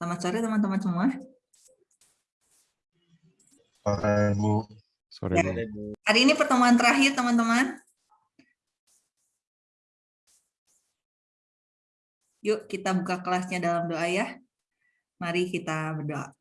Selamat sore teman-teman semua. Sore, Bu. Sore, Ya. Bu. Hari ini pertemuan terakhir teman-teman. Yuk kita buka kelasnya dalam doa ya. Mari kita berdoa.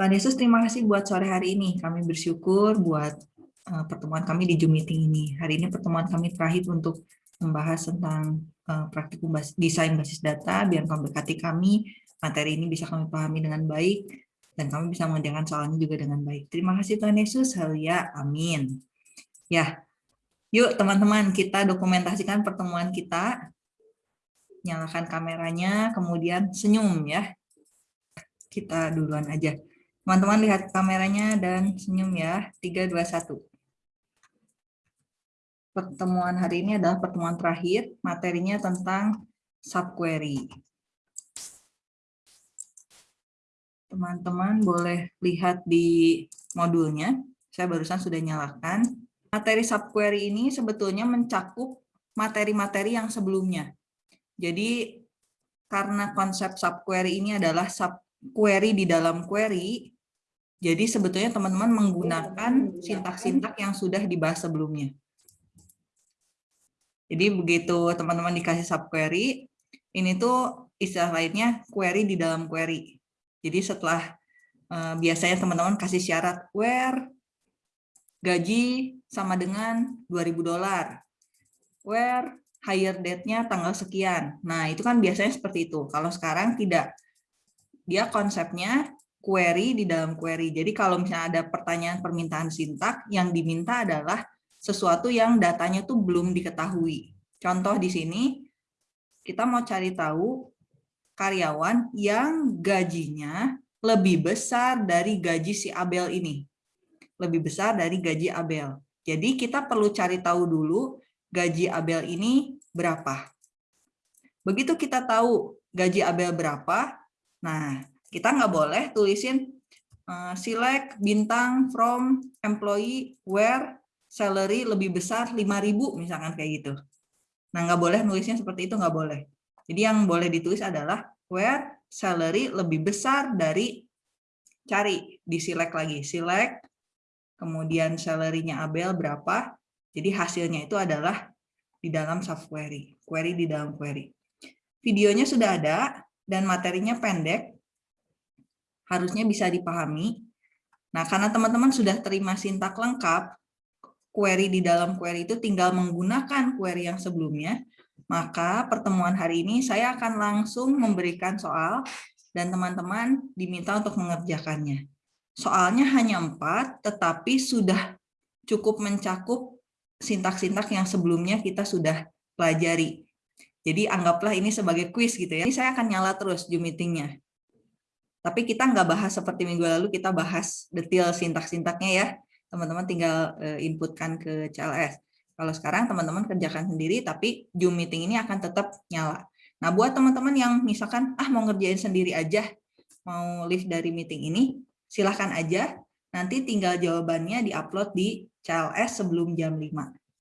Tuhan Yesus, terima kasih buat sore hari ini. Kami bersyukur buat uh, pertemuan kami di Zoom meeting ini. Hari ini pertemuan kami terakhir untuk membahas tentang uh, praktikum bas desain basis data, biar kami berkati kami, materi ini bisa kami pahami dengan baik, dan kami bisa mengerjakan soalnya juga dengan baik. Terima kasih Tuhan Yesus, haleluya, amin. Ya, yuk teman-teman kita dokumentasikan pertemuan kita. Nyalakan kameranya, kemudian senyum ya. Kita duluan aja. Teman-teman lihat kameranya dan senyum ya. 3, 2, 1. Pertemuan hari ini adalah pertemuan terakhir, materinya tentang subquery. Teman-teman boleh lihat di modulnya. Saya barusan sudah nyalakan. Materi subquery ini sebetulnya mencakup materi-materi yang sebelumnya. Jadi karena konsep subquery ini adalah subquery di dalam query, jadi sebetulnya teman-teman menggunakan sintak-sintak yang sudah dibahas sebelumnya. Jadi begitu teman-teman dikasih subquery, ini tuh istilah lainnya query di dalam query. Jadi setelah uh, biasanya teman-teman kasih syarat where gaji sama dengan 2000 dolar. Where hire date-nya tanggal sekian. Nah, itu kan biasanya seperti itu. Kalau sekarang tidak. Dia konsepnya query di dalam query. Jadi kalau misalnya ada pertanyaan permintaan sintak, yang diminta adalah sesuatu yang datanya tuh belum diketahui. Contoh di sini, kita mau cari tahu karyawan yang gajinya lebih besar dari gaji si Abel ini. Lebih besar dari gaji Abel. Jadi kita perlu cari tahu dulu gaji Abel ini berapa. Begitu kita tahu gaji Abel berapa, nah kita nggak boleh tulisin uh, select bintang from employee where salary lebih besar 5.000 misalkan kayak gitu. Nah nggak boleh nulisnya seperti itu nggak boleh. Jadi yang boleh ditulis adalah where salary lebih besar dari cari di select lagi select kemudian salary-nya Abel berapa. Jadi hasilnya itu adalah di dalam subquery, query di dalam query. Videonya sudah ada dan materinya pendek, harusnya bisa dipahami. Nah, karena teman-teman sudah terima sintak lengkap, query di dalam query itu tinggal menggunakan query yang sebelumnya, maka pertemuan hari ini saya akan langsung memberikan soal dan teman-teman diminta untuk mengerjakannya. Soalnya hanya empat, tetapi sudah cukup mencakup sintak-sintak yang sebelumnya kita sudah pelajari. Jadi anggaplah ini sebagai quiz gitu ya. Ini saya akan nyala terus Zoom meetingnya. Tapi kita nggak bahas seperti minggu lalu, kita bahas detail sintak-sintaknya ya. Teman-teman tinggal inputkan ke CLS. Kalau sekarang teman-teman kerjakan sendiri, tapi Zoom meeting ini akan tetap nyala. Nah, buat teman-teman yang misalkan, ah mau ngerjain sendiri aja, mau live dari meeting ini, silahkan aja, nanti tinggal jawabannya di-upload di CLS sebelum jam 5.